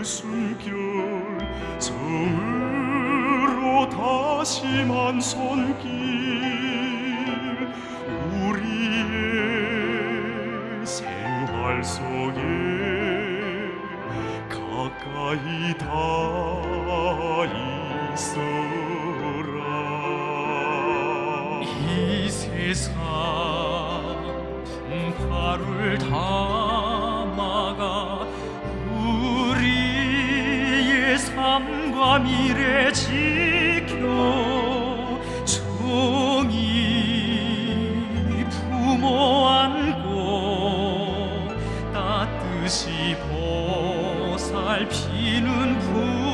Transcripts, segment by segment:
가슴으로 다시만 손길 우리의 생활 속에 가까이 다 있어라. 이 세상 풍파를 담 삶과 미래 지켜 종이 부모 안고 따뜻이 보살피는 품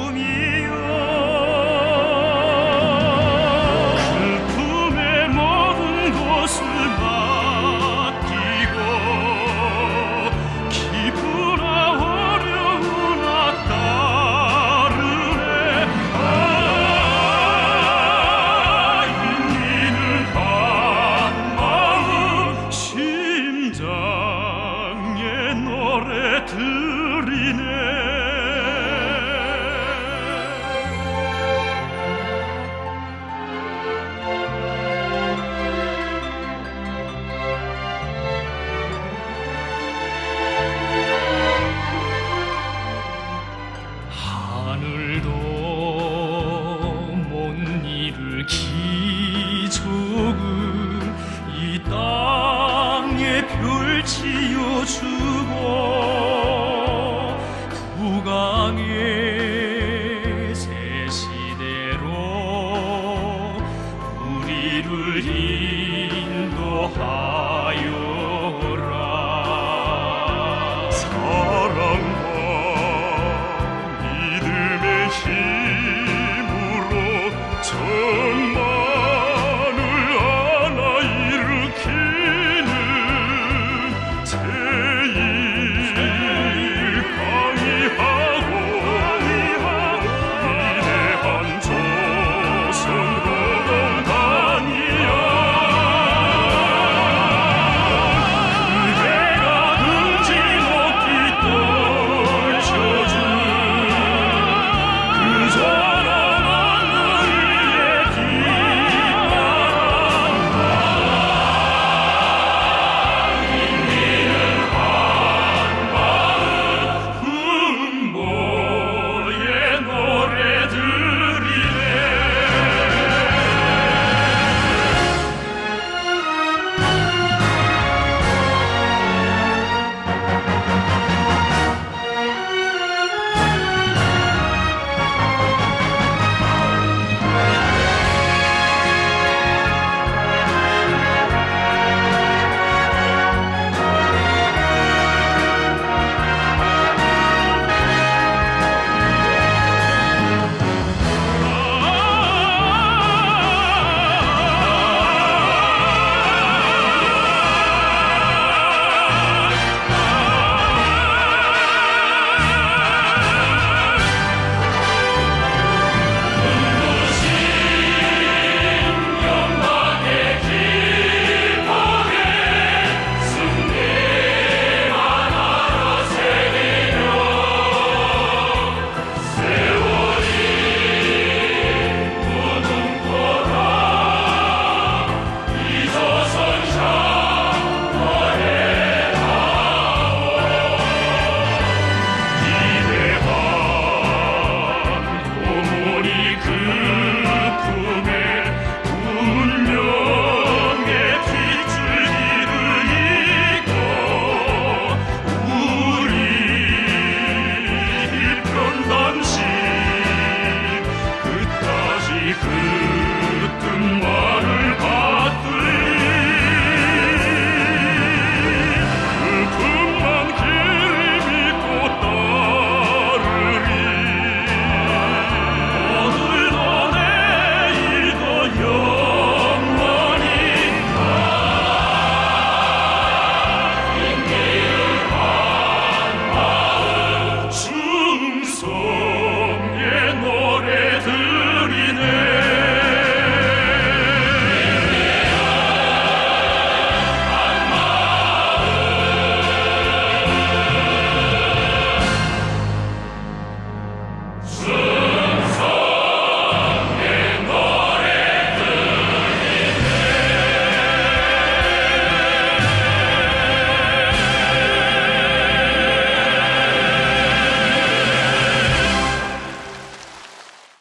You.